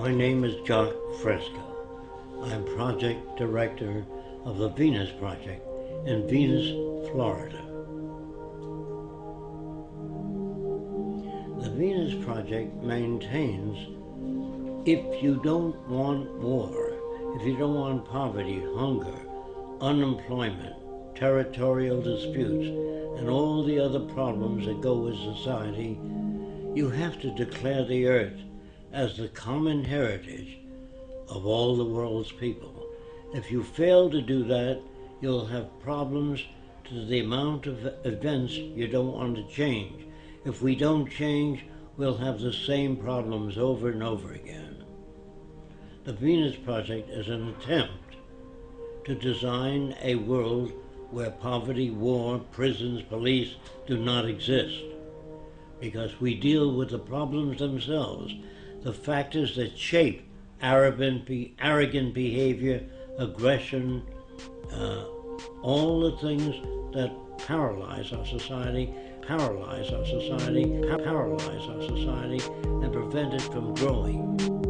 My name is Jacque Fresco. I'm project director of the Venus Project in Venus, Florida. The Venus Project maintains if you don't want war, if you don't want poverty, hunger, unemployment, territorial disputes, and all the other problems that go with society, you have to declare the earth as the common heritage of all the world's people. If you fail to do that, you'll have problems to the amount of events you don't want to change. If we don't change, we'll have the same problems over and over again. The Venus Project is an attempt to design a world where poverty, war, prisons, police do not exist. Because we deal with the problems themselves, the factors that shape arrogant, arrogant behavior, aggression, uh, all the things that paralyze our society, paralyze our society, paralyze our society, and prevent it from growing.